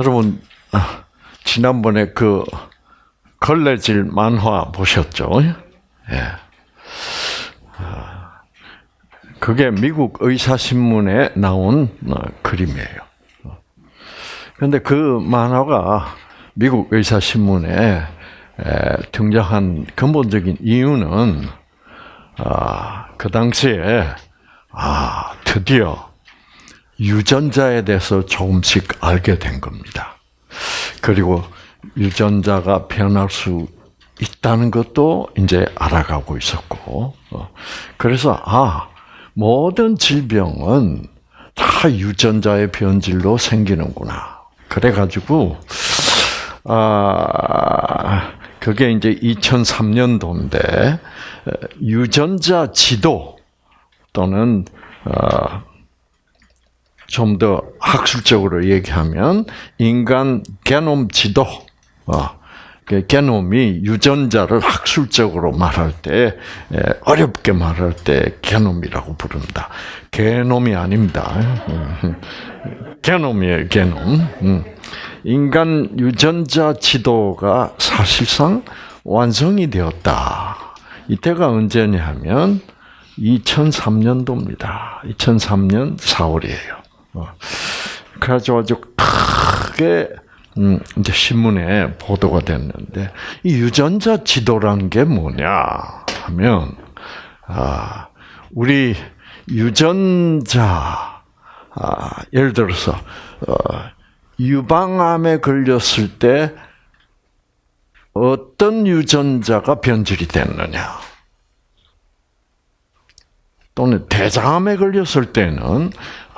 여러분 아, 지난번에 그 걸레질 만화 보셨죠? 예. 아, 그게 미국 의사신문에 나온 어, 그림이에요. 그런데 그 만화가 미국 의사신문에 등장한 근본적인 이유는 아, 그 당시에 아 드디어 유전자에 대해서 조금씩 알게 된 겁니다. 그리고 유전자가 변할 수 있다는 것도 이제 알아가고 있었고, 어, 그래서 아 모든 질병은 다 유전자의 변질로 생기는구나. 그래가지고 아 그게 이제 2003년도인데 유전자 지도 또는 어, 좀 더 학술적으로 얘기하면 인간 게놈 지도, 어, 그 게놈이 유전자를 학술적으로 말할 때 어렵게 말할 때 게놈이라고 부른다. 게놈이 아닙니다. 게놈이에요, 게놈. 음. 인간 유전자 지도가 사실상 완성이 되었다. 이때가 언제냐면 2003년도입니다. 2003년 4월이에요. 어. 그래가지고 아주 크게 음, 이제 신문에 보도가 됐는데 이 유전자 지도란 게 뭐냐 하면 아 우리 유전자 아 예를 들어서 어, 유방암에 걸렸을 때 어떤 유전자가 변질이 됐느냐 또는 대장암에 걸렸을 때는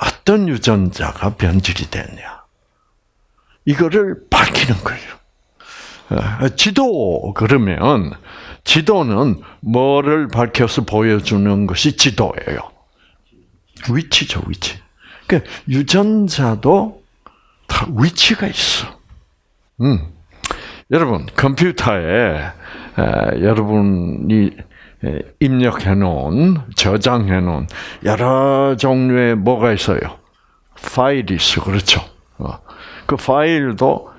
어떤 유전자가 변질이 됐냐. 이거를 밝히는 거예요. 어, 지도 그러면 지도는 뭐를 밝혀서 보여주는 것이 지도예요. 위치죠, 위치. 그러니까 유전자도 다 위치가 있어. 음. 여러분 컴퓨터에 에, 여러분이 입력해 놓은, 저장해 놓은 여러 종류의 뭐가 있어요? 파일이 있어. 그렇죠. 어. 그 파일도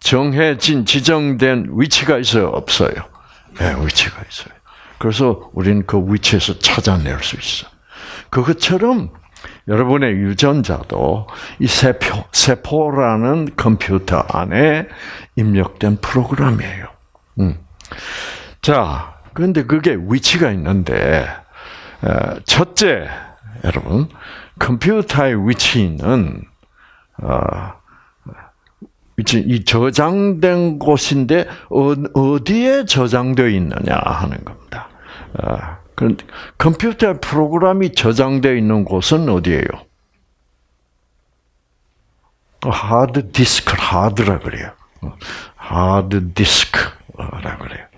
정해진, 지정된 위치가 있어요? 없어요? 네, 위치가 있어요. 그래서 우리는 그 위치에서 찾아낼 수 있어. 그것처럼 여러분의 유전자도 이 세포, 세포라는 컴퓨터 안에 입력된 프로그램이에요. 음. 자, 그런데 그게 위치가 있는데 첫째 여러분 컴퓨터의 위치는 어, 이 저장된 곳인데 어디에 저장되어 있느냐 하는 겁니다. 어, 컴퓨터 프로그램이 저장되어 있는 곳은 어디예요? 하드 디스크 하드라 그래요. 하드 디스크라 그래요.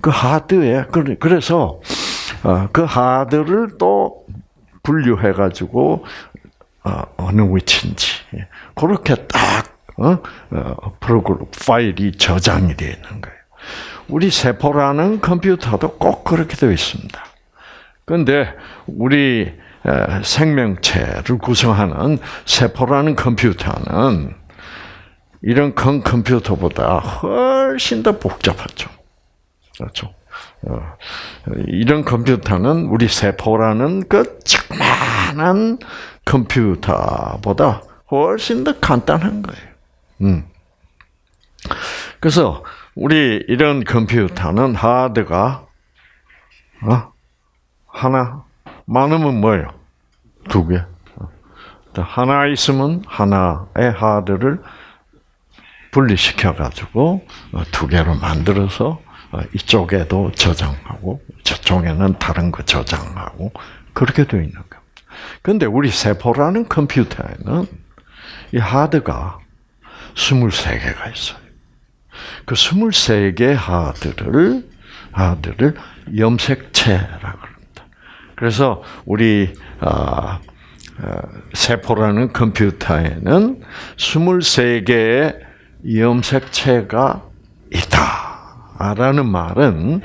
그 하드에 그래서 어, 그 하드를 또 분류해 가지고 어, 어느 위치인지 그렇게 딱 어, 프로그램 파일이 저장이 되어 있는 거예요. 우리 세포라는 컴퓨터도 꼭 그렇게 되어 있습니다. 그런데 우리 생명체를 구성하는 세포라는 컴퓨터는 이런 큰 컴퓨터보다 훨씬 더 복잡하죠. 그렇죠. 어, 이런 컴퓨터는 우리 세포라는 그 조그마한 컴퓨터보다 훨씬 더 간단한 거예요. 음. 그래서 우리 이런 컴퓨터는 하드가 어? 하나 많으면 뭐예요? 두 개. 하나 있으면 하나의 하드를 분리시켜 가지고 어, 두 개로 만들어서 어, 이쪽에도 저장하고 저쪽에는 다른 거 저장하고 그렇게 되어 있는 겁니다. 그런데 우리 세포라는 컴퓨터에는 이 하드가 23개가 있어요. 그 23개 하드를 하드를 염색체라고 합니다. 그래서 우리 아, 아, 세포라는 컴퓨터에는 23개의 염색체가 있다. 라는 말은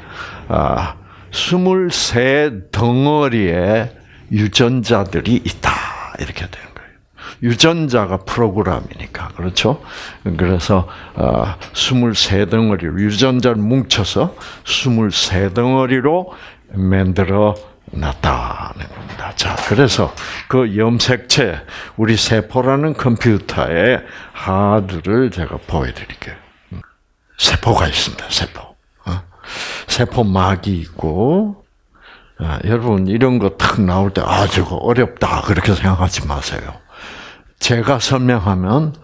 아, 23 덩어리의 유전자들이 있다. 이렇게 되는 거예요. 유전자가 프로그램이니까 그렇죠. 그래서 23덩어리 유전자를 뭉쳐서 23덩어리로 만들어 놨다는 겁니다. 자, 그래서 그 염색체 우리 세포라는 컴퓨터의 하드를 제가 보여드릴게요. 세포가 있습니다. 세포. 어? 세포막이 있고 아, 여러분 이런 거 탁 나올 때 아 저거 어렵다 그렇게 생각하지 마세요. 제가 설명하면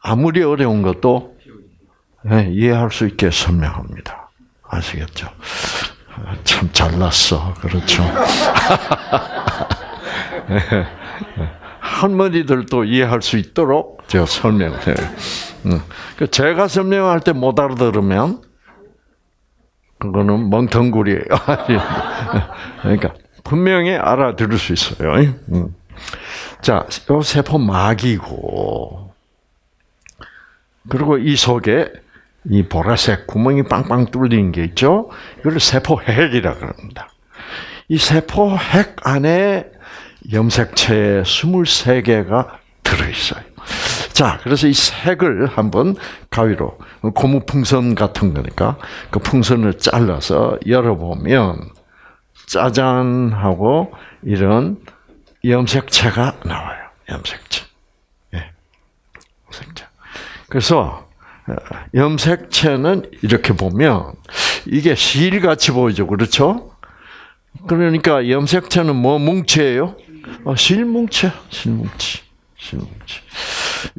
아무리 어려운 것도 네, 이해할 수 있게 설명합니다. 아시겠죠? 참 잘났어. 그렇죠. 할머니들도 이해할 수 있도록 제가 설명해요. 그 제가 설명할 때 못 알아들으면 그거는 멍텅구리예요. 그러니까 분명히 알아들을 수 있어요. 자, 이 세포 막이고 그리고 이 속에 이 보라색 구멍이 빵빵 뚫린 게 있죠. 이걸 세포 핵이라 그럽니다. 이 세포 핵 안에 염색체 23개가 들어있어요. 자, 그래서 이 색을 한번 가위로, 고무 풍선 같은 거니까, 그 풍선을 잘라서 열어보면, 짜잔 하고, 이런 염색체가 나와요. 염색체. 예. 염색체. 그래서, 어, 염색체는 이렇게 보면, 이게 실같이 보이죠. 그렇죠? 그러니까 염색체는 뭐 뭉치예요? 어, 실뭉치, 실뭉치, 실뭉치.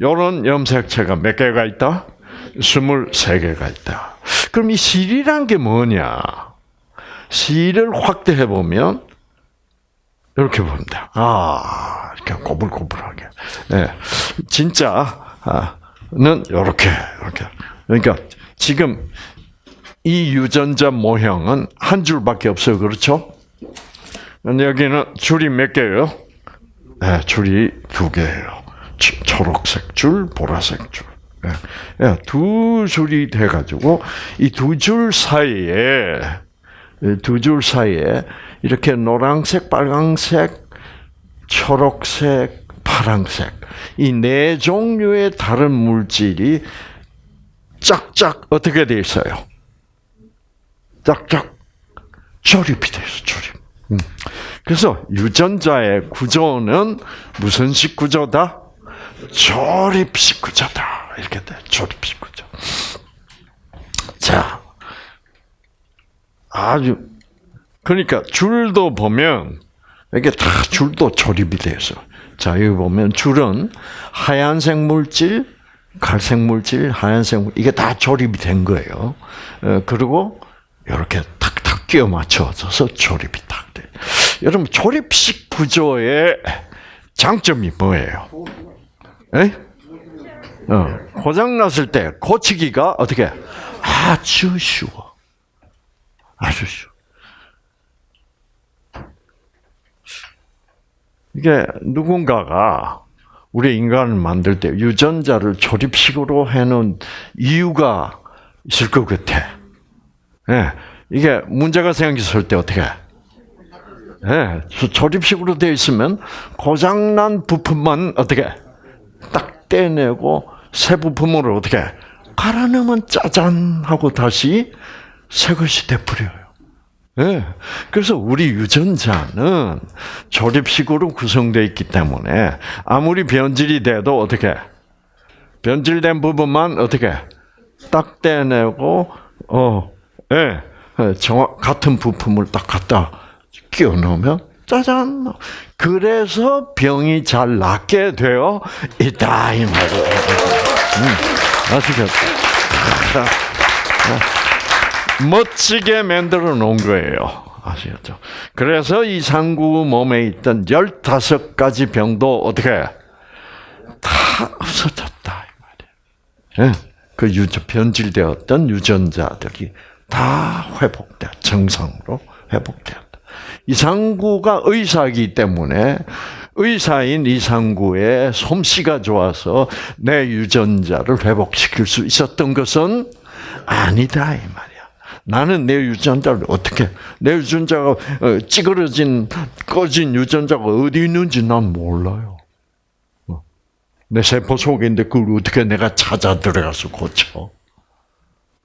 요런 염색체가 몇 개가 있다? 23개가 있다. 그럼 이 실이란 게 뭐냐? 실을 확대해 보면 이렇게 보입니다. 아, 이렇게 고불고불하게. 네. 진짜는 이렇게 이렇게. 그러니까 지금 이 유전자 모형은 한 줄밖에 없어요. 그렇죠? 여기는 줄이 몇 개예요? 네, 줄이 두 개예요. 초록색 줄, 보라색 줄. 네, 두 줄이 돼가지고 이 두 줄 사이에 두 줄 사이에 이렇게 노란색, 빨강색, 초록색, 파랑색 이 네 종류의 다른 물질이 짝짝 어떻게 돼 있어요? 짝짝 조립이 돼 있어, 조립. 음. 그래서 유전자의 구조는 무슨 식 구조다? 조립식 구조다. 이렇게 돼. 조립식 구조. 자. 아주 그러니까 줄도 보면 이게 다 줄도 조립이 돼서. 자, 여기 보면 줄은 하얀색 물질, 갈색 물질, 하얀색 물질, 이게 다 조립이 된 거예요. 어, 그리고 이렇게 탁탁 끼워 맞춰져서 조립이 딱 돼. 여러분 조립식 구조의 장점이 뭐예요? 에? 어, 고장 났을 때 고치기가 어떻게 아주 쉬워. 아주 쉬워. 이게 누군가가 우리 인간을 만들 때 유전자를 조립식으로 해놓은 이유가 있을 것 같아. 예, 이게 문제가 생겼을 때 어떻게? 예, 조립식으로 되어 있으면 고장난 부품만 어떻게 딱 떼내고 새 부품으로 어떻게 갈아 넣으면 짜잔 하고 다시 새 것이 돼버려요. 예. 그래서 우리 유전자는 조립식으로 구성되어 있기 때문에 아무리 변질이 돼도 어떻게 변질된 부분만 어떻게 딱 떼내고 어, 예, 정확 같은 부품을 딱 갖다 끼워 넣으면 짜잔. 그래서 병이 잘 낫게 되어 있다 이 말이에요. 음, 아시겠죠? 멋지게 만들어 놓은 거예요. 아시겠죠? 그래서 이 상구 몸에 있던 15가지 병도 어떻게 다 없어졌다. 이 말이에요. 예, 그 유전, 변질되었던 유전자들이 다 회복돼, 정상으로 회복되었다. 이상구가 의사이기 때문에 의사인 이상구의 솜씨가 좋아서 내 유전자를 회복시킬 수 있었던 것은 아니다 이 말이야. 나는 내 유전자를 어떻게 내 유전자가 어, 찌그러진 꺼진 유전자가 어디 있는지 난 몰라요. 어, 내 세포 속에 있는데 그걸 어떻게 내가 찾아 들어가서 고쳐?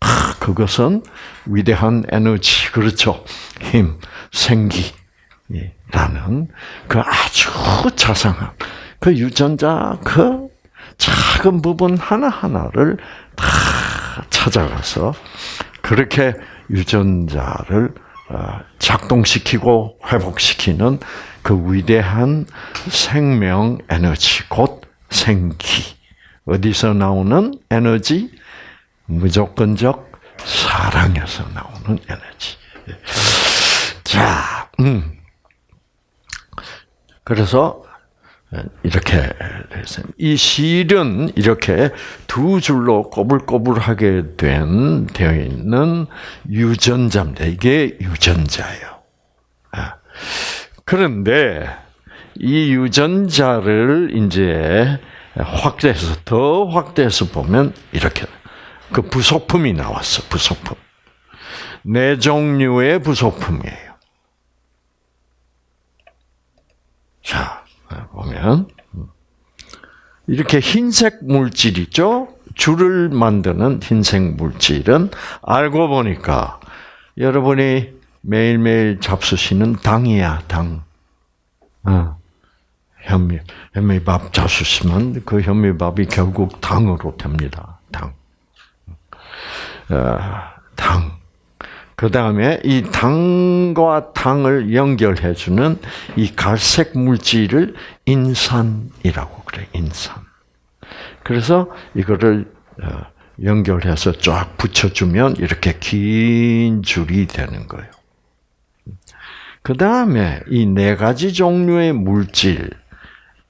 아, 그것은 위대한 에너지, 그렇죠? 힘, 생기라는 그 아주 자상한 그 유전자 그 작은 부분 하나하나를 다 찾아가서 그렇게 유전자를 어, 작동시키고 회복시키는 그 위대한 생명 에너지, 곧 생기. 어디서 나오는 에너지? 무조건적 사랑에서 나오는 에너지. 자, 음. 그래서 이렇게 됐어요. 이 실은 이렇게 두 줄로 꼬불꼬불하게 된 되어 있는 유전자입니다. 이게 유전자예요. 아. 그런데 이 유전자를 이제 확대해서 더 확대해서 보면 이렇게 그 부속품이 나왔어. 부속품. 네 종류의 부속품이에요. 자, 보면 이렇게 흰색 물질 있죠? 줄을 만드는 흰색 물질은 알고 보니까 여러분이 매일매일 잡수시는 당이야, 당. 어. 현미, 현미밥 잡수시면 그 현미밥이 결국 당으로 됩니다. 당. 어, 당. 그 다음에 이 당과 당을 연결해 주는 이 갈색 물질을 인산이라고 그래, 인산. 그래서 이거를 어, 연결해서 쫙 붙여주면 이렇게 긴 줄이 되는 거예요. 그 다음에 이 네 가지 종류의 물질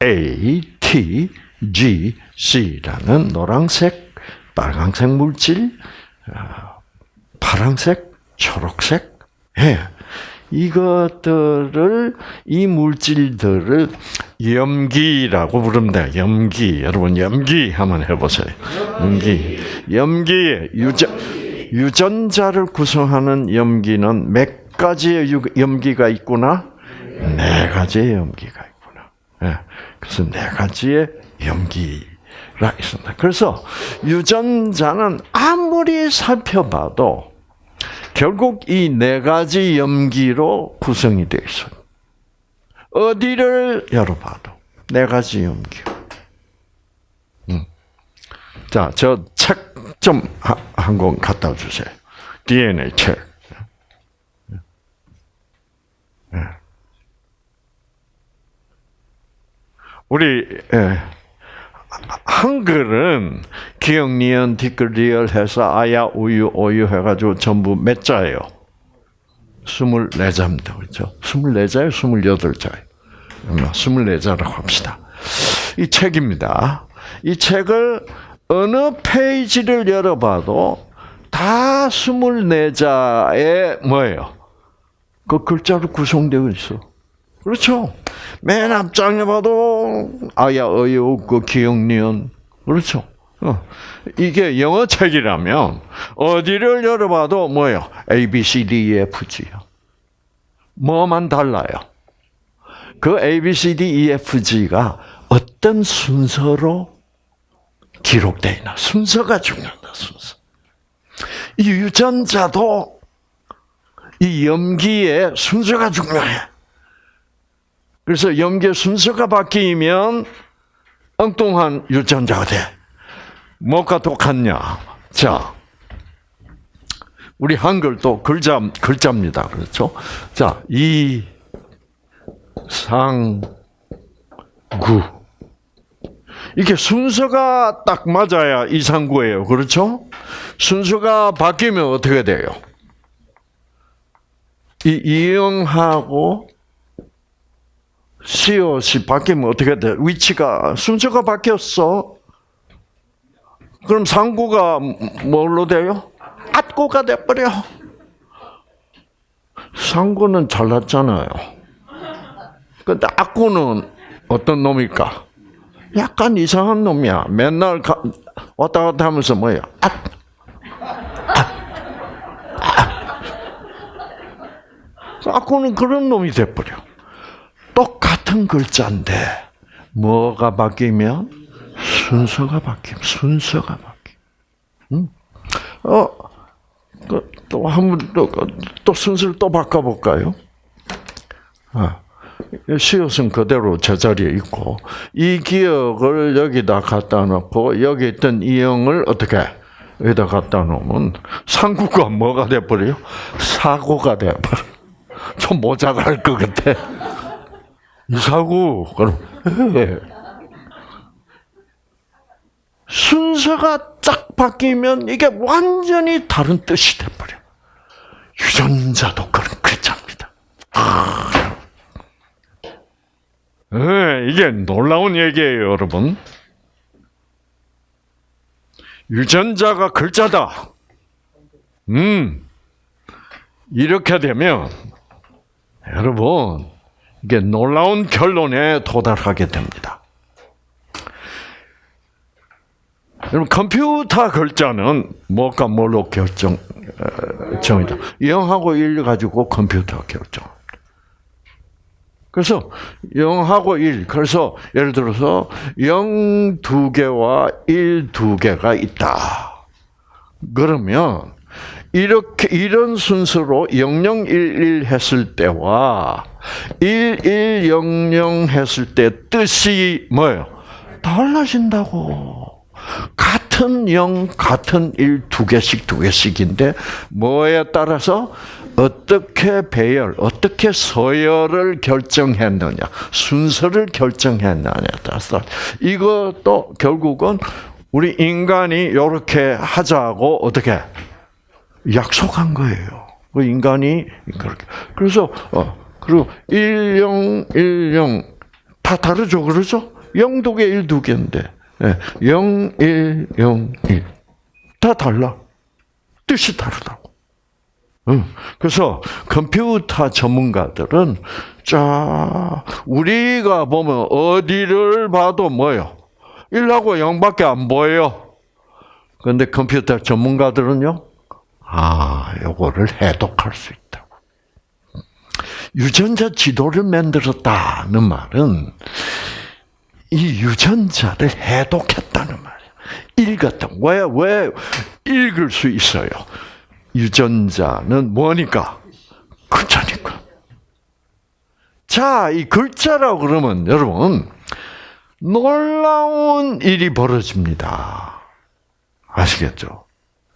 A, T, G, C라는 노란색, 빨간색 물질, 어, 파란색, 초록색, 예. 이것들을 이 물질들을 염기라고 부릅니다. 염기. 여러분 염기 한번 해보세요. 염기. 염기의 유전 유전자를 구성하는 염기는 몇 가지의 염기가 있구나? 네 가지의 염기가 있구나. 네. 그래서 네 가지의 염기 가 있습니다. 그래서 유전자는 아무리 살펴봐도 결국 이 네 가지 염기로 구성이 되어 있어요. 어디를 열어봐도 네 가지 염기. 음. 자, 저 책 좀 한 권 갖다 주세요. DNA 책. 예. 우리 예. 한글은 기억, 니은, 디귿, 리을 해서 아야, 우유, 오유 해가지고 전부 몇 자예요? 24자입니다. 그렇죠? 24자예요? 28자예요? 24자라고 합시다. 이 책입니다. 이 책을 어느 페이지를 열어봐도 다 24자의 뭐예요? 그 글자로 구성되어 있어. 그렇죠? 맨 앞장에 봐도 아야, 어유, 그 기억, 니은. 그렇죠? 어. 이게 영어 책이라면 어디를 열어봐도 뭐예요? A, B, C, D, E, F, G요. 뭐만 달라요? 그 A, B, C, D, E, F, G가 어떤 순서로 기록되어 있나? 순서가 중요하다, 순서. 이 유전자도 이 염기의 순서가 중요해. 그래서 염계 순서가 바뀌면 엉뚱한 유전자가 돼. 뭐가 똑같냐? 자, 우리 한글도 글자 글자입니다. 그렇죠? 자, 이, 상, 구. 이게 순서가 딱 맞아야 이상구예요. 그렇죠? 순서가 바뀌면 어떻게 돼요? 이 이응하고 시옷이 바뀌면 어떻게 돼? 위치가 순서가 바뀌었어. 그럼 상구가 뭘로 돼요? at구가 돼버려. 상구는 잘났잖아요. 근데 at구는 어떤 놈일까? 약간 이상한 놈이야. 맨날 가, 왔다 갔다 하면서 뭐야? 아, 아, 아. 악구는 그런 놈이 돼버려. 똑같 은 글자인데 뭐가 바뀌면 순서가 바뀜, 순서가 바뀜. 응? 어, 그, 또한 번, 또, 또 순서를 또 바꿔볼까요? 아, 시옷은 그대로 제자리에 있고, 이 기억을 여기다 갖다 놓고, 여기 있던 이 영을 어떻게, 여기다 갖다 놓으면, 상구가 뭐가 돼버려요? 사고가 돼버려. 좀 모자랄 것 같아. 이 사고, 그럼, 예. 순서가 딱 바뀌면 이게 완전히 다른 뜻이 돼버려. 유전자도 그런 글자입니다. 아. 네, 이게 놀라운 얘기예요, 여러분. 유전자가 글자다. 음, 이렇게 되면 여러분 이게 놀라운 결론에 도달하게 됩니다. 여러분 컴퓨터 글자는 뭐가 뭘로 결정 어, 정이다. 0하고 1 가지고 컴퓨터 결정. 그래서 0하고 1. 그래서 예를 들어서 0 두 개와 1 두 개가 있다. 그러면 이렇게 이런 순서로 0011 했을 때와 1100 했을 때 뜻이 뭐예요? 달라진다고. 같은 0, 같은 1, 두 개씩, 두 개씩인데, 뭐에 따라서 어떻게 배열, 어떻게 서열을 결정했느냐, 순서를 결정했느냐에 따라서, 이것도 결국은 우리 인간이 이렇게 하자고 어떻게 약속한 거예요. 그 인간이 그렇게. 그래서, 어, 그리고 10, 10, 다 다르죠? 0두 개, 1두 개인데. 0, 1, 0, 1. 다 달라. 뜻이 다르다고. 응. 그래서 컴퓨터 전문가들은 자 우리가 보면 어디를 봐도 뭐요? 1하고 0밖에 안 보여요. 그런데 컴퓨터 전문가들은요. 아, 요거를 해독할 수 있다고. 유전자 지도를 만들었다는 말은 이 유전자를 해독했다는 말이에요. 읽었다. 왜, 왜 읽을 수 있어요? 유전자는 뭐니까? 글자니까. 자, 이 글자라고 그러면 여러분, 놀라운 일이 벌어집니다. 아시겠죠?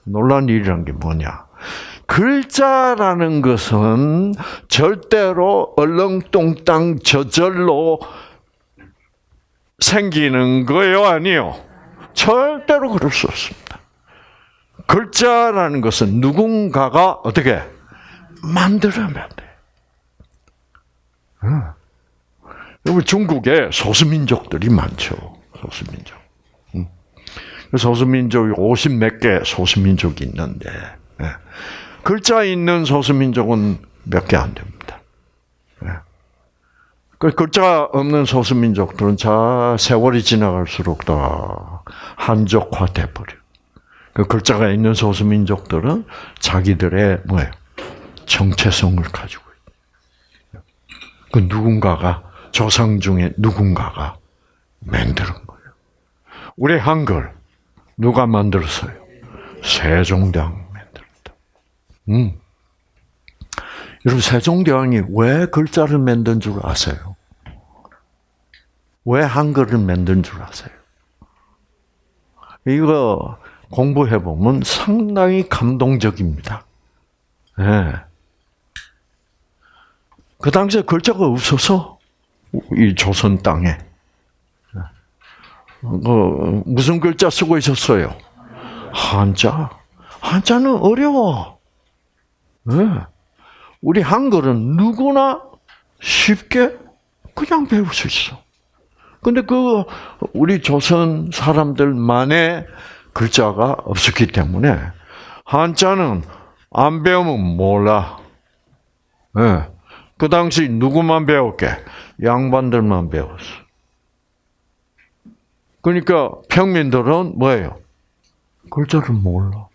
놀라운 일이란 게 뭐냐? 글자라는 것은 절대로 얼렁뚱땅 저절로 생기는 거예요, 아니요? 절대로 그럴 수 없습니다. 글자라는 것은 누군가가 어떻게 만들어면 돼. 여러분 중국에 소수민족들이 많죠. 소수민족. 소수민족이 50몇 개 소수민족이 있는데 글자 있는 소수민족은 몇 개 안 됩니다. 그 글자 없는 소수민족들은 자 세월이 지나갈수록 더 한족화 돼 버려. 그 글자가 있는 소수민족들은 자기들의 뭐예요 정체성을 가지고 있그 누군가가 조상 중에 누군가가 만드는 거예요. 우리 한글 누가 만들었어요? 세종대왕 만들었다. 음. 여러분 세종대왕이 왜 글자를 만든 줄 아세요? 왜 한글을 만든 줄 아세요? 이거 공부해 보면 상당히 감동적입니다. 네. 그 당시에 글자가 없어서 이 조선 땅에 어, 무슨 글자 쓰고 있었어요? 한자. 한자는 어려워. 네. 우리 한글은 누구나 쉽게 그냥 배울 수 있어. 근데 그 우리 조선 사람들만의 글자가 없었기 때문에 한자는 안 배우면 몰라. 네. 그 당시 누구만 배웠게? 양반들만 배웠어. 그러니까 평민들은 뭐예요? 글자를 몰라.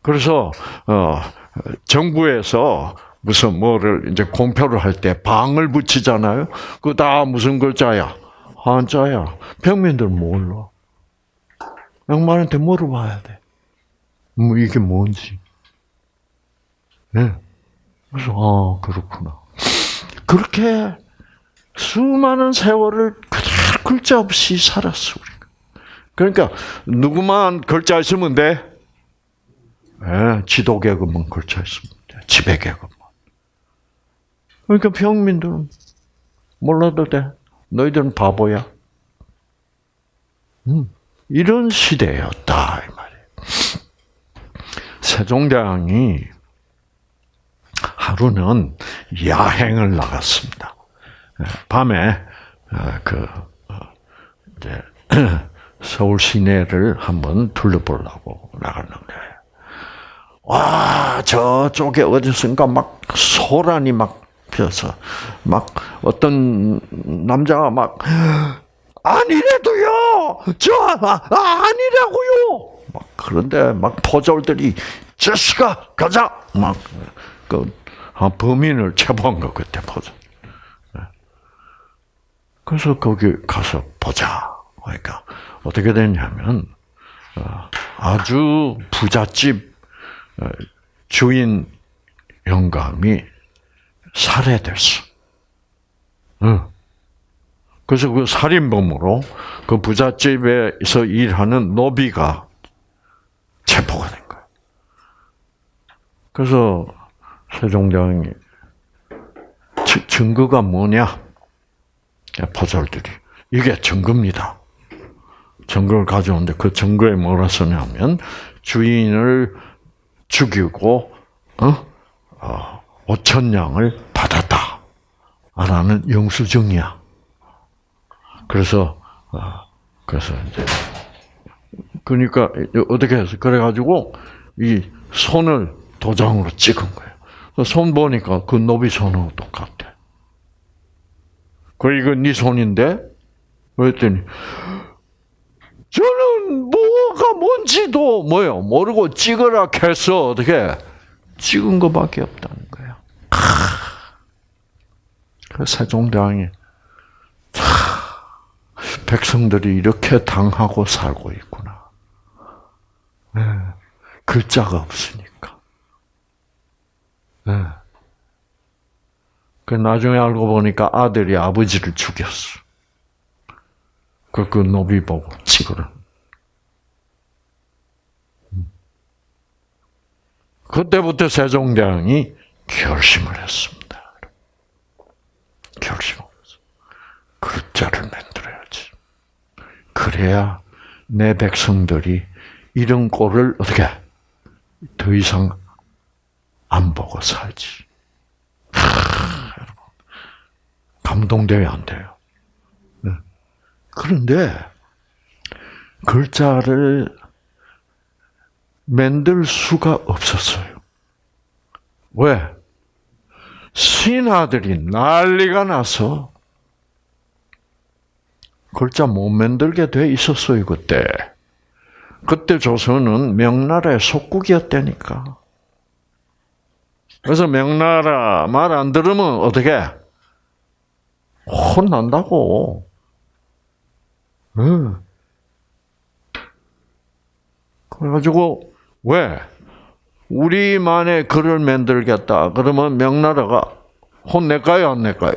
그래서 어, 정부에서 무슨 뭐를 이제 공표를 할 때 방을 붙이잖아요. 그 다 무슨 글자야? 한자야. 평민들 몰라. 양반한테 물어봐야 돼. 뭐 이게 뭔지. 네. 그래서 아 그렇구나. 그렇게 수많은 세월을 글자 없이 살았어 우리가. 그러니까 누구만 글자 있으면 돼. 네, 지도 계급만 글자 있으면 돼. 지배 계급만. 그러니까 평민들은 몰라도 돼. 너희들은 바보야. 음, 이런 시대였다 이 말이에요. 세종대왕이 하루는 야행을 나갔습니다. 예, 밤에 어, 그 어, 이제 서울 시내를 한번 둘러보려고 나갔는데 와 저쪽에 어디선가 막 소란이 막 피어서 막 어떤 남자가 막 아니래도요! 저 아, 아니라고요! 막 그런데 막 포졸들이 저씨가 가자! 막그 범인을 체포한 거 그때 포졸. 그래서 거기 가서 보자. 그러니까 어떻게 됐냐면 어, 아주 부잣집 어, 주인 영감이 살해됐어. 그래서 그 살인범으로 그 부잣집에서 일하는 노비가 체포가 된 거야. 그래서 세종대왕이 증거가 뭐냐? 포졸들이 이게 증거입니다. 증거를 가져오는데 그 증거에 뭐라 쓰냐면 주인을 죽이고 어? 어, 5천 양을 받았다. 라는 영수증이야. 그래서 어, 그래서 이제 그러니까 어떻게 해서 그래 가지고 이 손을 도장으로 찍은 거예요. 손 보니까 그 노비 손하고 똑같아. 그 이거 네 손인데? 그랬더니 저는 뭐가 뭔지도 뭐요 모르고 찍으라 해서 어떻게 찍은 것밖에 없다는 거야. 그 세종대왕이 백성들이 이렇게 당하고 살고 있구나. 네. 글자가 없으니까. 네. 그 나중에 알고 보니까 아들이 아버지를 죽였어. 그, 그 노비 보고 찍으라. 그때부터 세종대왕이 결심을 했습니다. 결심을 했어. 글자를 만들어야지. 그래야 내 백성들이 이런 꼴을 어떻게 더 이상 안 보고 살지. 감동돼야 안 돼요. 네. 그런데 글자를 만들 수가 없었어요. 왜? 신하들이 난리가 나서 글자 못 만들게 돼 있었어요, 그때. 그때 조선은 명나라의 속국이었다니까. 그래서 명나라 말 안 들으면 어떻게? 혼난다고. 응. 그래가지고, 왜? 우리만의 글을 만들겠다. 그러면 명나라가 혼낼까요? 안 낼까요?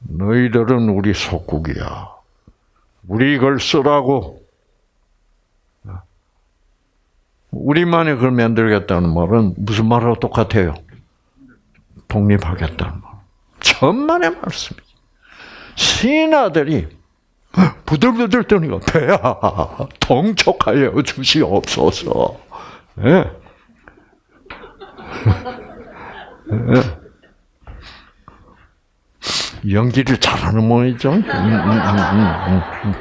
너희들은 우리 속국이야. 우리 걸 쓰라고. 우리만의 글 만들겠다는 말은 무슨 말하고 똑같아요? 독립하겠다는 말. 천만의 말씀이지. 신하들이 부들부들 떠니까 배야 동촉하여 주시옵소서. 네. 네. 연기를 잘하는 모이죠. 음, 음, 음,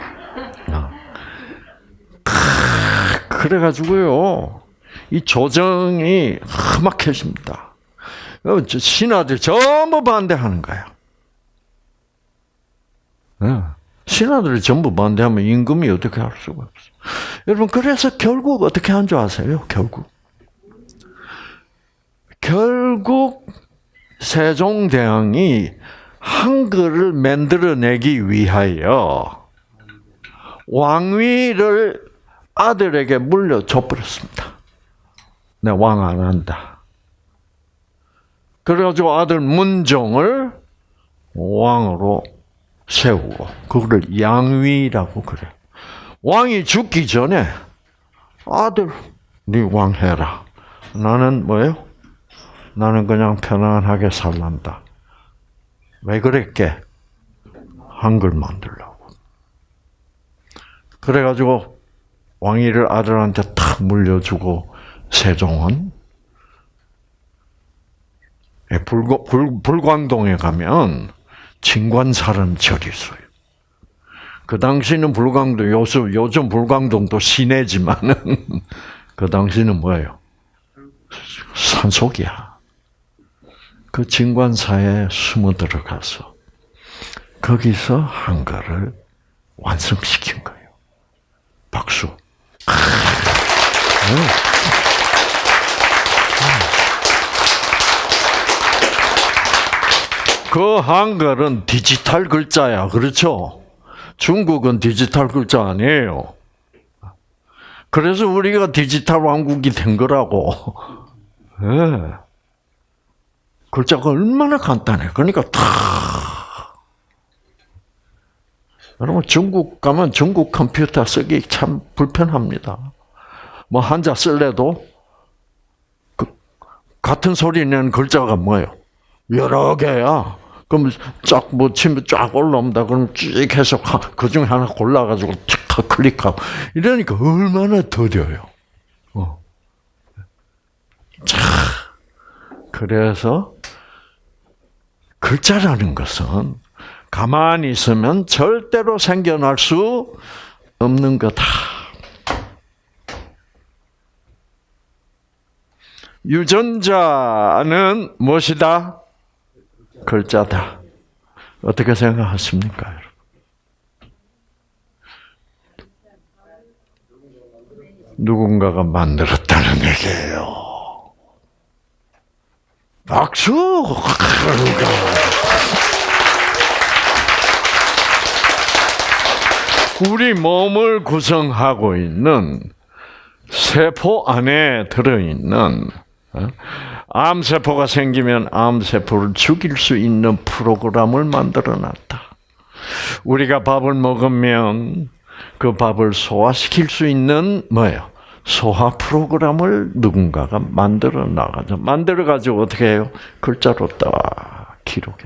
그래가지고요, 이 조정이 험악해집니다. 어, 신하들 전부 반대하는 거야. 네. 신하들이 전부 반대하면 임금이 어떻게 할 수가 없어. 여러분, 그래서 결국 어떻게 한 줄 아세요? 결국. 결국 세종대왕이 한글을 만들어내기 위하여 왕위를 아들에게 물려줘 버렸습니다. 내 왕 안 한다. 그래가지고 아들 문종을 왕으로 세우고 그거를 양위라고 그래. 왕이 죽기 전에 아들 네 왕 해라. 나는 뭐예요? 나는 그냥 편안하게 살란다. 왜 그랬게? 한글 만들라고. 그래가지고 왕위를 아들한테 탁 물려주고 세종은 예, 불, 불, 불광동에 가면 진관사라는 절이 있어요. 그 당시는 불광동, 요즘, 요즘 불광동도 시내지만은, 그 당시는 뭐예요? 산속이야. 그 진관사에 숨어 들어가서, 거기서 한글을 완성시킨 거예요. 박수. 그 한글은 디지털 글자야. 그렇죠? 중국은 디지털 글자 아니에요. 그래서 우리가 디지털 왕국이 된 거라고. 네. 글자가 얼마나 간단해. 그러니까 다. 여러분 중국 가면 중국 컴퓨터 쓰기 참 불편합니다. 뭐 한자 쓸래도 그 같은 소리 내는 글자가 뭐예요? 여러 개야. 그럼 쫙뭐 치면 쫙 올라옵니다. 그럼 쭉 해서 그 중에 하나 골라가지고 탁 클릭하고 이러니까 얼마나 더뎌요. 어. 자, 그래서 글자라는 것은 가만히 있으면 절대로 생겨날 수 없는 거다. 유전자는 무엇이다? 글자다. 어떻게 생각하십니까, 여러분? 누군가가 만들었다는 얘기예요. 박수! 우리 몸을 구성하고 있는 세포 안에 들어있는 어? 암세포가 생기면 암세포를 죽일 수 있는 프로그램을 만들어 놨다. 우리가 밥을 먹으면 그 밥을 소화시킬 수 있는 뭐예요? 소화 프로그램을 누군가가 만들어 나가죠. 만들어 가지고 어떻게 해요? 글자로 딱 기록해.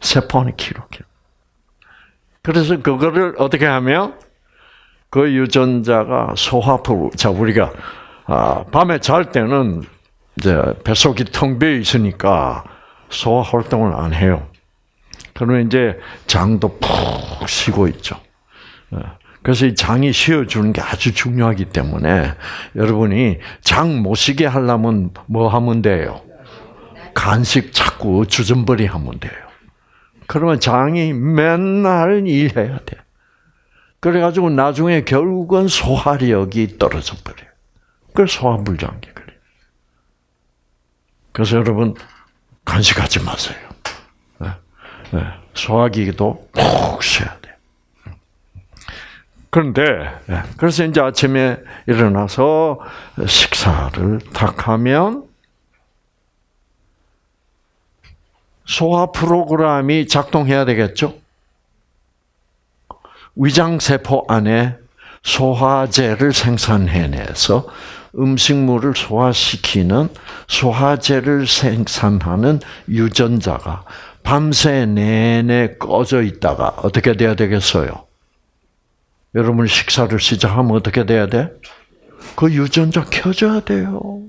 세포 안에 기록해. 그래서 그거를 어떻게 하면 그 유전자가 소화 프로. 자 우리가 아, 밤에 잘 때는 이제 뱃속이 텅 비어 있으니까 소화 활동을 안 해요. 그러면 이제 장도 푹 쉬고 있죠. 예. 그래서 이 장이 쉬어주는 게 아주 중요하기 때문에 여러분이 장 못 쉬게 하려면 뭐 하면 돼요? 간식 자꾸 주전벌이 하면 돼요. 그러면 장이 맨날 일해야 돼. 그래가지고 나중에 결국은 소화력이 떨어져 버려요. 그래서 소화불장기 그래. 그래서 여러분 간식하지 마세요. 네. 네. 소화기도 푹 쉬어야 돼. 그런데 네. 그래서 이제 아침에 일어나서 식사를 탁 하면 소화 프로그램이 작동해야 되겠죠. 위장 세포 안에 소화제를 생산해내서 음식물을 소화시키는 소화제를 생산하는 유전자가 밤새 내내 꺼져 있다가 어떻게 돼야 되겠어요? 여러분 식사를 시작하면 어떻게 돼야 돼? 그 유전자 켜져야 돼요.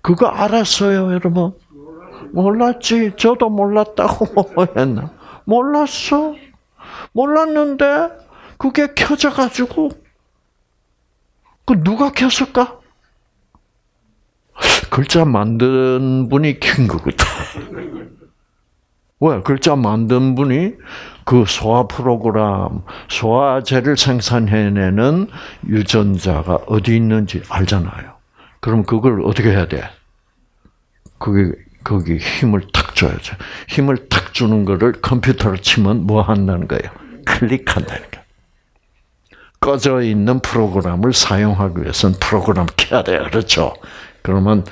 그거 알았어요, 여러분? 몰랐지. 저도 몰랐다고 뭐 했나? 몰랐어. 몰랐는데 그게 켜져가지고 그 누가 켰을까? 글자 만든 분이 킨 거거든. 왜? 글자 만든 분이 그 소화 프로그램, 소화제를 생산해내는 유전자가 어디 있는지 알잖아요. 그럼 그걸 어떻게 해야 돼? 그게 거기 힘을 탁 줘야죠. 힘을 탁 주는 거를 컴퓨터로 치면 뭐 한다는 거예요? 클릭한다는 거예요. 꺼져 있는 프로그램을 사용하기 위해서는 프로그램 켜야 돼요. 그렇죠? 그러면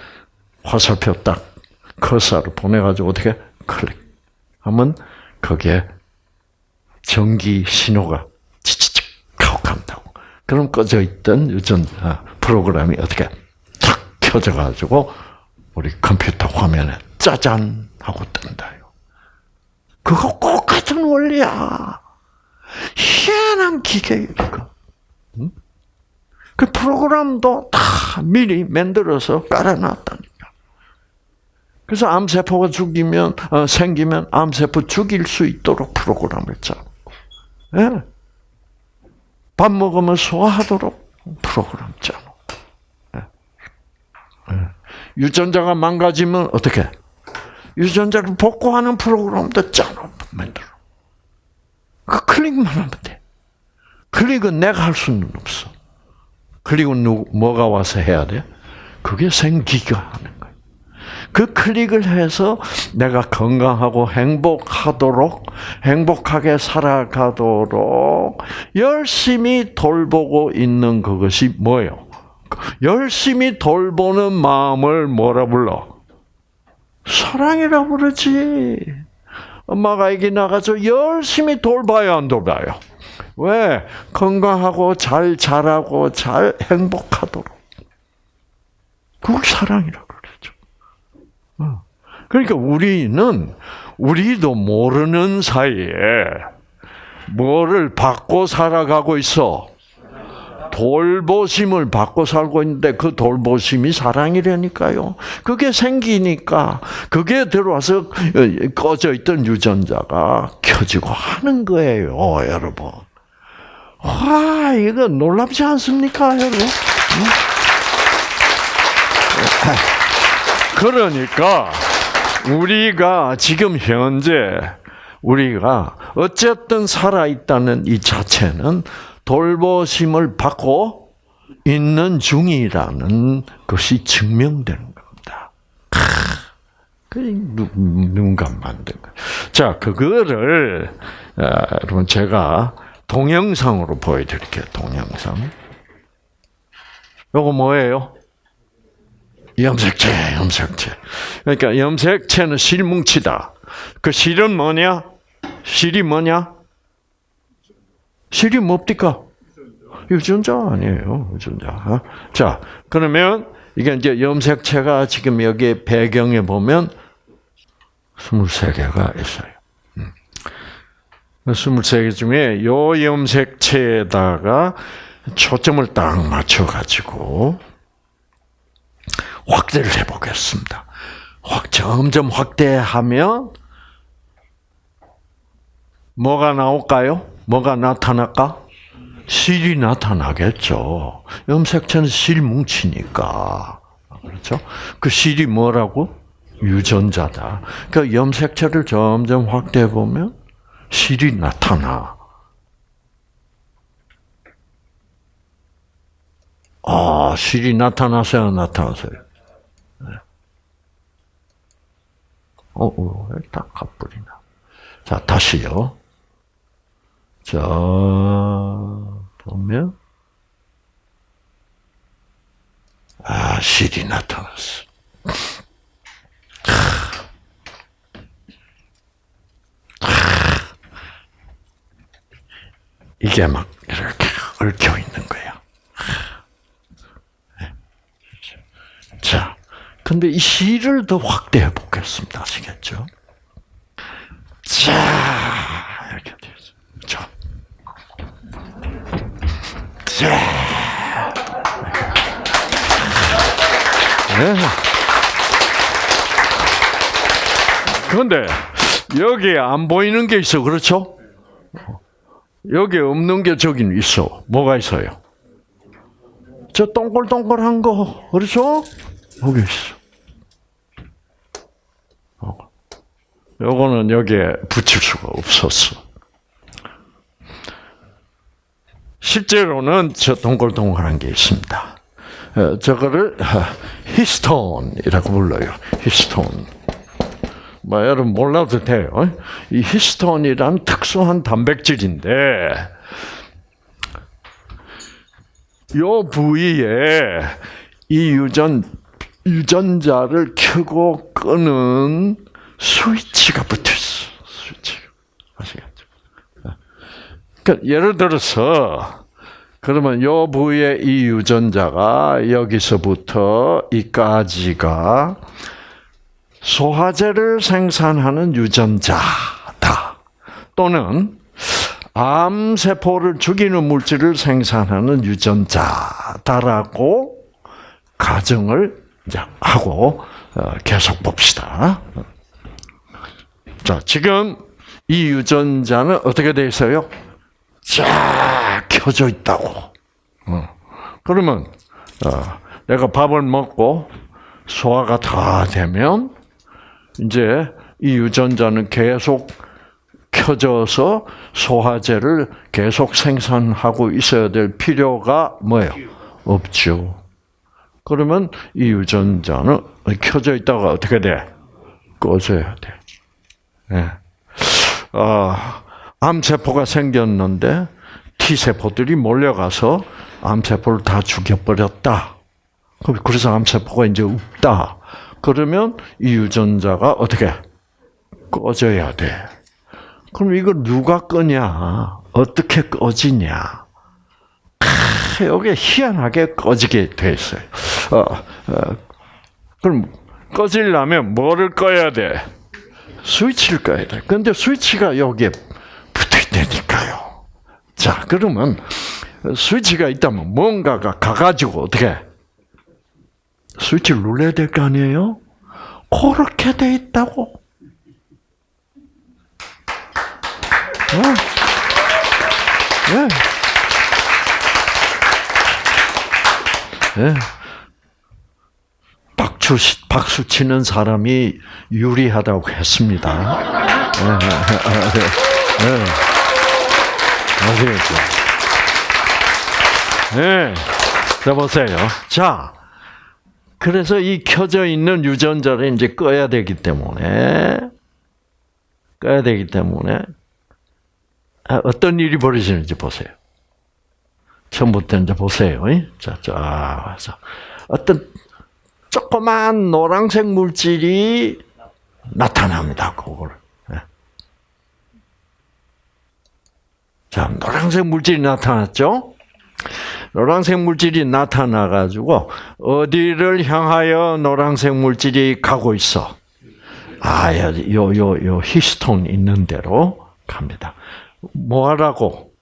화살표 딱 커서를 보내가지고 어떻게 클릭하면 거기에 전기 신호가 치치치 하고 간다고. 그럼 꺼져 있던 유전자 프로그램이 어떻게 탁 켜져가지고 우리 컴퓨터 화면에 짜잔 하고 뜬다요. 그거 똑같은 원리야. 희한한 기계 이거. 응? 그 프로그램도 다 미리 만들어서 깔아놨다니까. 그래서 암세포가 죽이면 어, 생기면 암세포 죽일 수 있도록 프로그램을 짜고, 예. 밥 먹으면 소화하도록 프로그램 짜고. 예. 예. 유전자가 망가지면 어떻게? 유전자를 복구하는 프로그램도 짜놓 만들어. 그 클릭만 하면 돼. 클릭은 내가 할 수는 없어. 클릭은 누 뭐가 와서 해야 돼? 그게 생기가 하는 거야. 그 클릭을 해서 내가 건강하고 행복하도록, 행복하게 살아가도록 열심히 돌보고 있는 그것이 뭐예요? 열심히 돌보는 마음을 뭐라 불러? 사랑이라 부르지. 엄마가 애기 나가서 열심히 돌봐요, 안 돌봐요? 왜? 건강하고 잘 자라고 잘 행복하도록. 그걸 사랑이라고 그러죠. 어. 그러니까 우리는 우리도 모르는 사이에 뭐를 받고 살아가고 있어? 돌보심을 받고 살고 있는데 그 돌보심이 사랑이라니까요. 그게 생기니까 그게 들어와서 꺼져 있던 유전자가 켜지고 하는 거예요, 여러분. 와, 이거 놀랍지 않습니까, 여러분? 그러니까 우리가 지금 현재 우리가 어쨌든 살아 있다는 이 자체는 돌보심을 받고 있는 중이라는 것이 증명되는 겁니다. 누군가 만든 거. 자, 그거를 여러분 제가 동영상으로 보여드릴게요. 동영상. 요거 뭐예요? 염색체, 염색체. 그러니까 염색체는 실뭉치다. 그 실은 뭐냐? 실이 뭐냐? 실이 뭡니까? 유전자 아니에요, 유전자. 자, 그러면 이게 이제 염색체가 지금 여기 배경에 보면 23개가 있어요. 23개 중에 요 염색체에다가 초점을 딱 맞춰가지고 확대를 해보겠습니다. 확, 점점 확대하면 뭐가 나올까요? 뭐가 나타날까? 실이 나타나겠죠. 염색체는 실 뭉치니까. 그렇죠? 그 실이 뭐라고? 유전자다. 그 염색체를 점점 확대해 보면 실이 나타나. 아, 실이 나타나서요, 나타나서요. 네. 어, 어, 딱 가버리나. 자, 다시요. 자, 보면, 아, 실이 나타났어. 이게 막 이렇게 얽혀 있는 거야. 자, 근데 이 실을 더 확대해 보겠습니다. 아시겠죠? 자, 이렇게 되죠. 자. 자. 네. 그런데 여기에 안 보이는 게 있어. 그렇죠? 여기 없는 게 저긴 있어. 뭐가 있어요? 저 동글동글한 거, 그렇죠? 여기 있어. 어. 요거는 여기에 붙일 수가 없었어. 실제로는 저 동글동글한 게 있습니다. 어, 저거를 히스톤이라고 불러요. 히스톤. 뭐 여러분 몰라도 돼요. 이 히스톤이란 특수한 단백질인데 요 부위에 이 유전 유전자를 켜고 끄는 스위치가 붙어 있어. 스위치. 아시겠죠? 그러니까 예를 들어서 그러면 요 부위에 이 유전자가 여기서부터 이까지가 소화제를 생산하는 유전자다. 또는 암세포를 죽이는 물질을 생산하는 유전자다라고 가정을 하고 어, 계속 봅시다. 자, 지금 이 유전자는 어떻게 돼 있어요? 쫙 켜져 있다고. 어. 그러면 어, 내가 밥을 먹고 소화가 다 되면 이제 이 유전자는 계속 켜져서 소화제를 계속 생산하고 있어야 될 필요가 뭐예요? 없죠. 그러면 이 유전자는 켜져 있다가 어떻게 돼? 꺼져야 돼. 네. 아, 암세포가 생겼는데 T세포들이 몰려가서 암세포를 다 죽여버렸다. 그래서 암세포가 이제 없다. 그러면 이 유전자가 어떻게 꺼져야 돼. 그럼 이걸 누가 끄냐? 어떻게 꺼지냐? 여기 희한하게 꺼지게 돼 있어요. 어, 어, 그럼 꺼지려면 뭐를 꺼야 돼? 스위치를 꺼야 돼. 근데 스위치가 여기에 붙어 있다니까요. 자, 그러면 스위치가 있다면 뭔가가 가가지고 어떻게 스위치를 눌러야 될 거 아니에요? 그렇게 돼 있다고. 어? 네. 네. 박수, 박수 치는 사람이 유리하다고 했습니다. 네. 네. 아시겠죠? 네. 자, 보세요. 자, 그래서 이 켜져 있는 유전자를 이제 꺼야 되기 때문에, 꺼야 되기 때문에, 아, 어떤 일이 벌어지는지 보세요. 처음부터 이제 보세요. 자, 자, 자. 어떤 조그만 노란색 물질이 나타납니다. 그걸. 예. 자, 노란색 물질이 나타났죠? 노란색 물질이 나타나 가지고, 어디를 향하여 노란색 물질이 가고 있어? 아, 요, 요, 요 히스톤 있는 대로 갑니다. 뭐 하라고?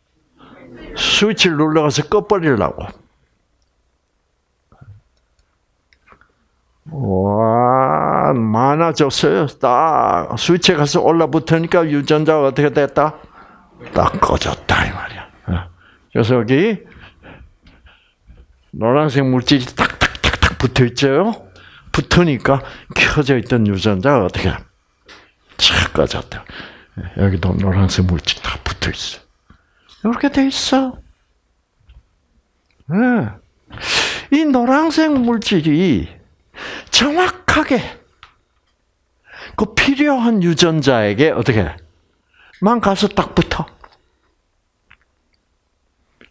스위치를 눌러가서 꺼버리려고. 와, 많아졌어요. 딱, 스위치에 가서 올라붙으니까 유전자가 어떻게 됐다? 딱 꺼졌다, 이 말이야. 어. 그래서 여기, 노란색 물질이 탁탁탁탁 붙어 있죠? 붙으니까 켜져 있던 유전자가 어떻게, 착 꺼졌다. 여기도 노란색 물질 다 붙어 있어. 이렇게 돼 있어. 네. 이 노란색 물질이 정확하게 그 필요한 유전자에게 어떻게 만 가서 딱 붙어.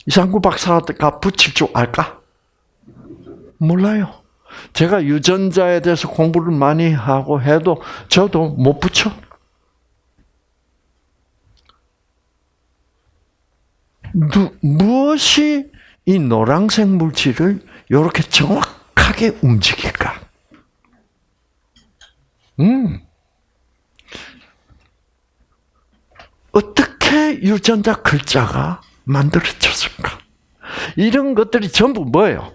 이상구 박사가 붙일 줄 알까? 몰라요. 제가 유전자에 대해서 공부를 많이 하고 해도 저도 못 붙여. 누, 무엇이 이 노란색 물질을 이렇게 정확하게 움직일까? 음. 어떻게 유전자 글자가 만들어졌을까? 이런 것들이 전부 뭐예요?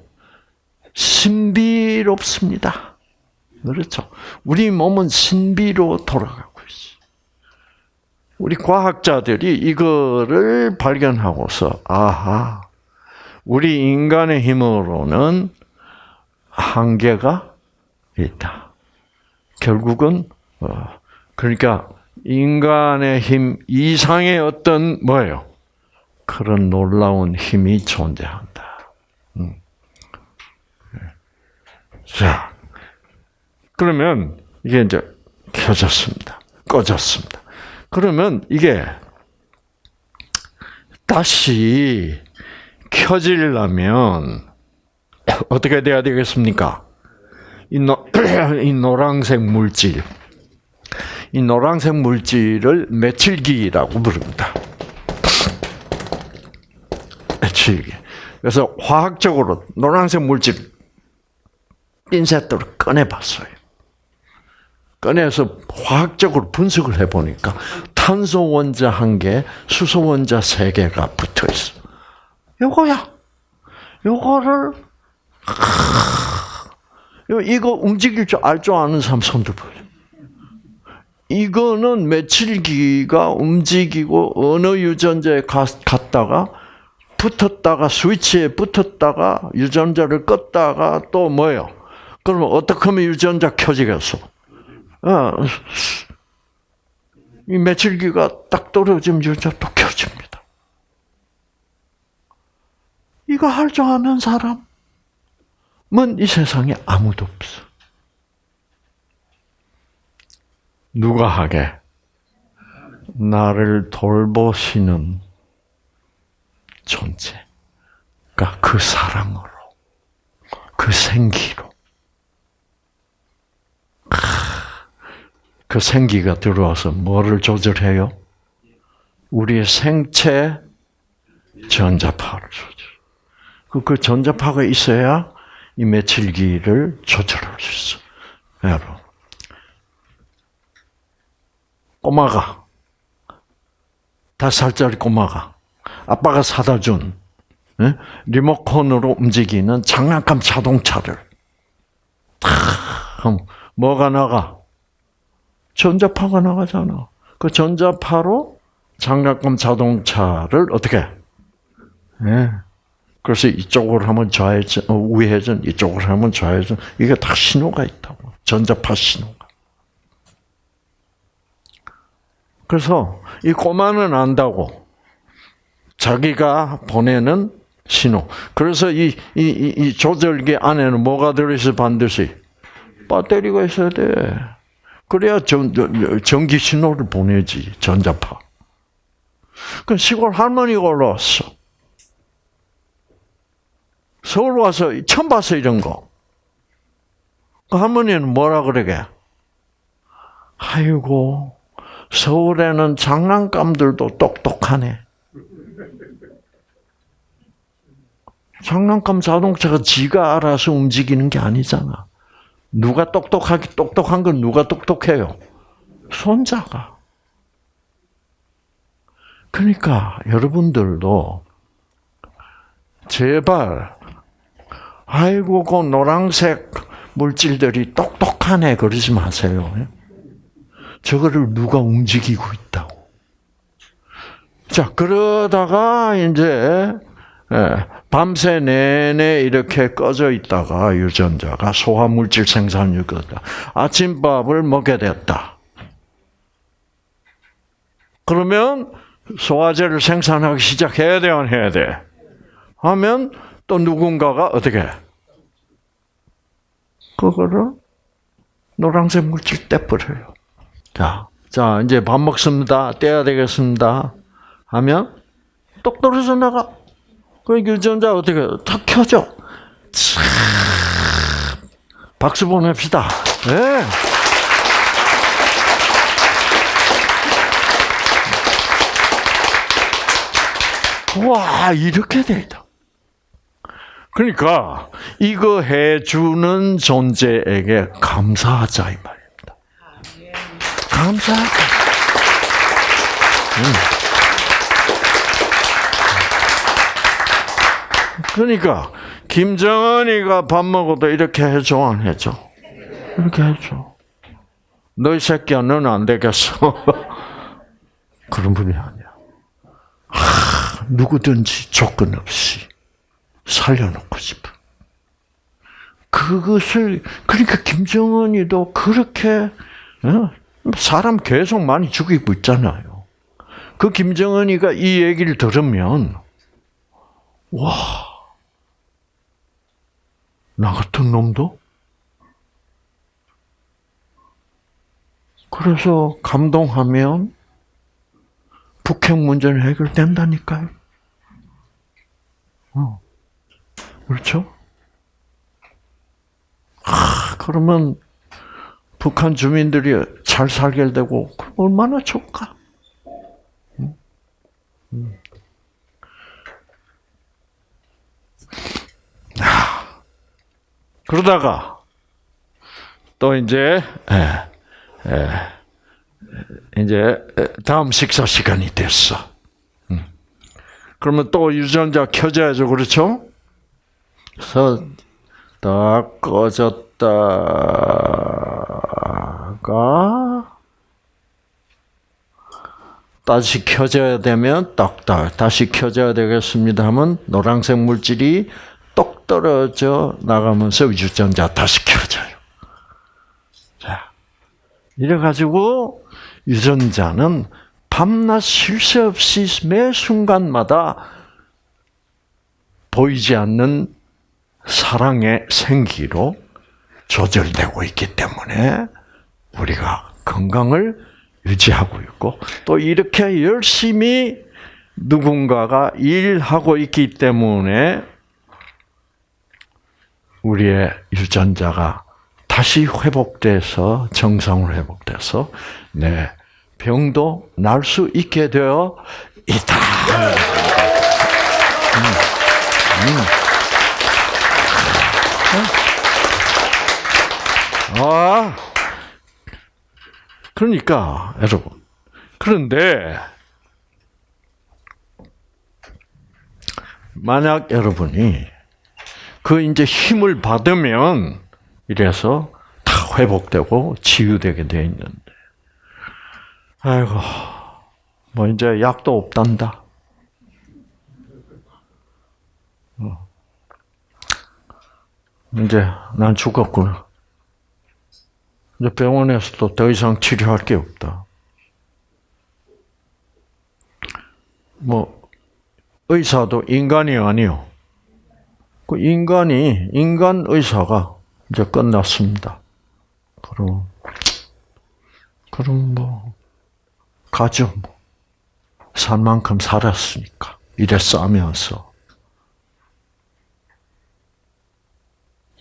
신비롭습니다. 그렇죠. 우리 몸은 신비로 돌아가고 우리 과학자들이 이거를 발견하고서 아하 우리 인간의 힘으로는 한계가 있다. 결국은 어, 그러니까 인간의 힘 이상의 어떤 뭐예요? 그런 놀라운 힘이 존재한다. 음. 자, 그러면 이게 이제 켜졌습니다. 꺼졌습니다. 그러면 이게 다시 켜지려면 어떻게 돼야 되겠습니까? 이, 노, 이 노란색 물질, 이 노란색 물질을 메칠기라고 부릅니다. 메칠기. 그래서 화학적으로 노란색 물질 핀셋으로 꺼내봤어요. 꺼내서 화학적으로 분석을 해보니까 탄소 원자 한 개, 수소 원자 세 개가 붙어 있어. 요거야. 요거를 이거 움직일 줄 알줄 아는 사람 손들 보여. 이거는 며칠기가 움직이고 어느 유전자에 갔다가 붙었다가 스위치에 붙었다가 유전자를 껐다가 또 뭐요? 그러면 어떻게 하면 유전자 켜지겠어? 어, 이 며칠기가 딱 떨어지면 유전자 또 켜집니다. 이거 할 줄 아는 사람은 이 세상에 아무도 없어. 누가 하게? 나를 돌보시는 존재. 그러니까 그 사랑으로, 그 생기로. 그 생기가 들어와서 뭐를 조절해요? 우리의 생체 전자파를 조절. 그, 그 전자파가 있어야 이 메칠기를 조절할 수 있어. 여러분. 꼬마가, 다섯 살짜리 꼬마가, 아빠가 사다 준, 예? 리모컨으로 움직이는 장난감 자동차를, 탁, 뭐가 나가? 전자파가 나가잖아. 그 전자파로 장난감 자동차를 어떻게? 예. 그래서 이쪽으로 하면 좌회전, 어, 우회전, 이쪽으로 하면 좌회전. 이게 다 신호가 있다고. 전자파 신호가. 그래서 이 꼬마는 안다고. 자기가 보내는 신호. 그래서 이, 이, 이 조절기 안에는 뭐가 들어있어 반드시? 배터리가 있어야 돼. 그래야 전, 전기 신호를 보내지, 전자파. 그 시골 할머니가 올라왔어. 서울 와서 처음 봤어, 이런 거. 그 할머니는 뭐라 그러게? 아이고, 서울에는 장난감들도 똑똑하네. 장난감 자동차가 지가 알아서 움직이는 게 아니잖아. 누가 똑똑하기 똑똑한 건 누가 똑똑해요? 손자가. 그러니까 여러분들도 제발 아이고 그 노란색 물질들이 똑똑하네 그러지 마세요. 저거를 누가 움직이고 있다고. 자 그러다가 이제 예, 밤새 내내 이렇게 꺼져 있다가 유전자가 소화 물질 생산을 거다. 아침밥을 먹게 됐다. 그러면 소화제를 생산하기 시작해야 돼, 안 해야 돼? 하면 또 누군가가 어떻게? 그거를 노란색 물질 떼버려요. 자, 자, 이제 밥 먹습니다. 떼야 되겠습니다. 하면 똑 떨어져 나가. 그 유전자 어떻게 탁 켜져? 참 박수 보냅시다. 네. 와 이렇게 돼 있다. 그러니까 이거 해주는 존재에게 감사하자 이 말입니다. 감사하자. 음. 그러니까 김정은이가 밥 먹어도 이렇게 해줘 안 해줘? 이렇게 해줘. 너희 새끼야 너는 안 되겠어. 그런 분이 아니야. 하, 누구든지 조건 없이 살려놓고 싶어. 그것을 그러니까 김정은이도 그렇게 어? 사람 계속 많이 죽이고 있잖아요. 그 김정은이가 이 얘기를 들으면 와. 나 같은 놈도? 그래서 감동하면 북핵 문제는 해결된다니까요. 어. 그렇죠? 아, 그러면 북한 주민들이 잘 살게 되고 얼마나 좋을까? 음. 음. 아, 그러다가 또 이제 에, 에, 이제 다음 식사 시간이 됐어. 음. 그러면 또 유전자 켜져야죠, 그렇죠? 그래서 딱 꺼졌다가 다시 켜져야 되면 딱딱 다시 켜져야 되겠습니다 하면 노란색 물질이 똑 떨어져 나가면서 유전자 다시 켜져요. 자, 이래가지고 유전자는 밤낮 쉴 새 없이 매 순간마다 보이지 않는 사랑의 생기로 조절되고 있기 때문에 우리가 건강을 유지하고 있고 또 이렇게 열심히 누군가가 일하고 있기 때문에 우리의 유전자가 다시 회복돼서 정상으로 회복돼서 네 병도 날 수 있게 되어 있다. 음, 음. 아, 그러니까 여러분. 그런데 만약 여러분이 그 이제 힘을 받으면 이래서 다 회복되고 치유되게 돼 있는데, 아이고, 뭐 이제 약도 없단다. 어. 이제 난 죽었구나. 이제 병원에서도 더 이상 치료할 게 없다. 뭐 의사도 인간이 아니요. 그 인간이 인간 의사가 이제 끝났습니다. 그럼 그럼 뭐 가죠. 뭐. 살 만큼 살았으니까 이래 싸면서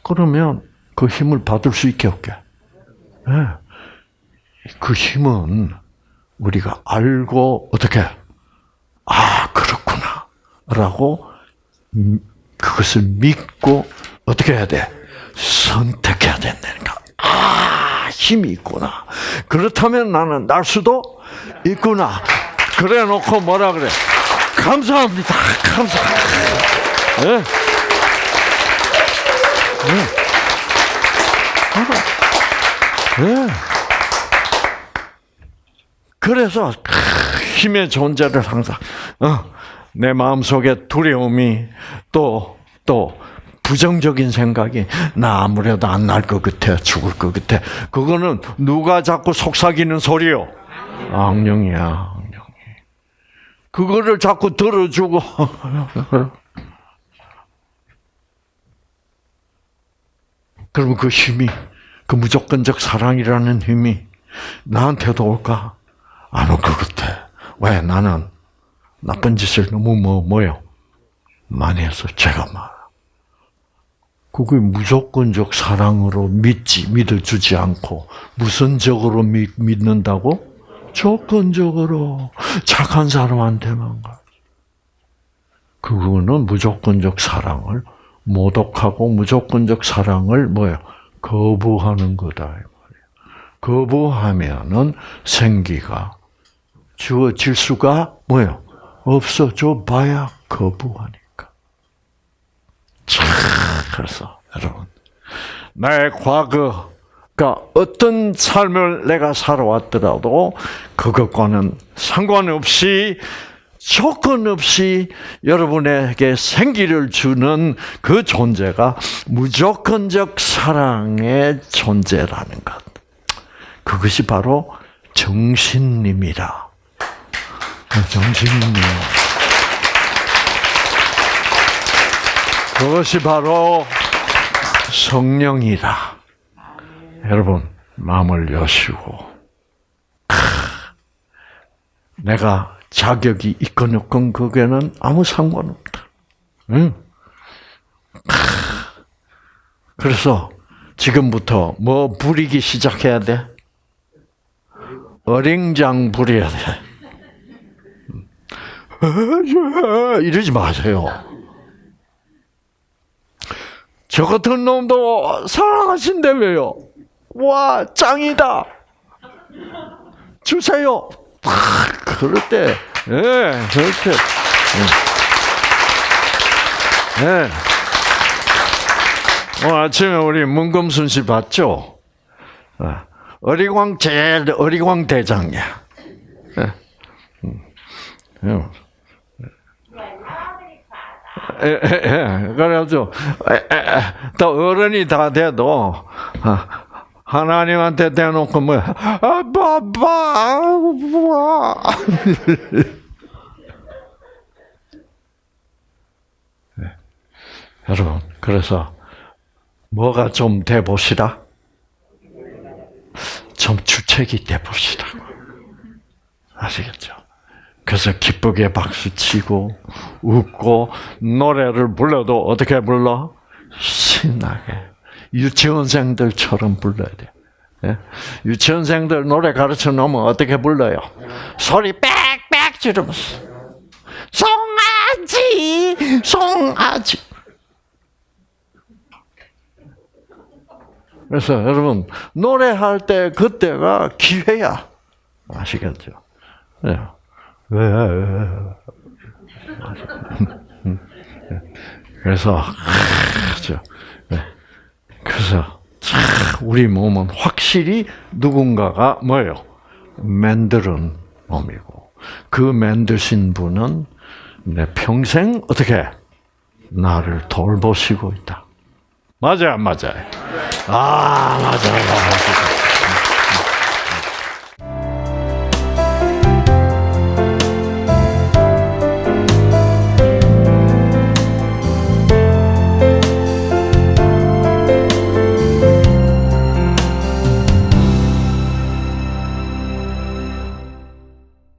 그러면 그 힘을 받을 수 있게 없게. 네. 그 힘은 우리가 알고 어떻게 아 그렇구나 라고 그것을 믿고 어떻게 해야 돼? 선택해야 된다니까. 아 힘이 있구나. 그렇다면 나는 날 수도 있구나. 그래 놓고 뭐라 그래? 감사합니다. 감사. 네. 네. 네. 그래서 힘의 존재를 항상 어, 내 마음 속에 두려움이 또 또 부정적인 생각이 나 아무래도 안 날 것 같아 죽을 것 같아 그거는 누가 자꾸 속삭이는 소리요 악령이야 악령이 그거를 자꾸 들어주고 그러면 그 힘이 그 무조건적 사랑이라는 힘이 나한테도 올까? 안 올 것 같아. 왜? 나는 나쁜 짓을 너무 뭐, 뭐요? 많이 해서 제가 말. 그게 무조건적 사랑으로 믿지, 믿어주지 않고, 무선적으로 믿, 믿는다고? 조건적으로 착한 사람한테만 가. 그거는 무조건적 사랑을 모독하고 무조건적 사랑을 뭐요? 거부하는 거다. 거부하면은 생기가 주어질 수가 뭐요? 없어져 봐야 거부하니까. 참, 그래서 여러분, 나의 과거가 어떤 삶을 내가 살아왔더라도 그것과는 상관없이 조건 없이 여러분에게 생기를 주는 그 존재가 무조건적 사랑의 존재라는 것. 그것이 바로 정신님이라. 정신님. 그것이 바로 성령이다. 여러분, 마음을 여시고, 내가 자격이 있건 없건 그게는 아무 상관없다. 응? 그래서 지금부터 뭐 부리기 시작해야 돼? 어링장 부려야 돼. 이러지 마세요. 저 같은 놈도 사랑하신대 왜요? 와 짱이다. 주세요. 아, 그럴 때, 예, 그렇게, 예. 예. 오늘 아침에 우리 문금순 씨 봤죠? 아, 어리광 제일 어리광 대장이야. 그래가지고, 에, 에, 에, 또 어른이 다 돼도, 아, 하나님한테 대놓고 뭐, 아, 봐봐, 봐. 네. 여러분, 그래서 뭐가 좀 돼보시라? 좀 주책이 돼보시라고. 아시겠죠? 그래서 기쁘게 박수 치고 웃고 노래를 불러도 어떻게 불러? 신나게. 유치원생들처럼 불러야 돼. 예? 유치원생들 노래 가르쳐 놓으면 어떻게 불러요? 소리 빽빽 지르면서 송아지, 송아지. 그래서 여러분 노래할 때 그때가 기회야. 아시겠죠? 네. 왜? 그래서 저 그래서 우리 몸은 확실히 누군가가 뭐예요? 만드는 몸이고 그 만드신 분은 내 평생 어떻게 나를 돌보시고 있다. 맞아요, 안 맞아요? 아, 맞아요. 맞아요.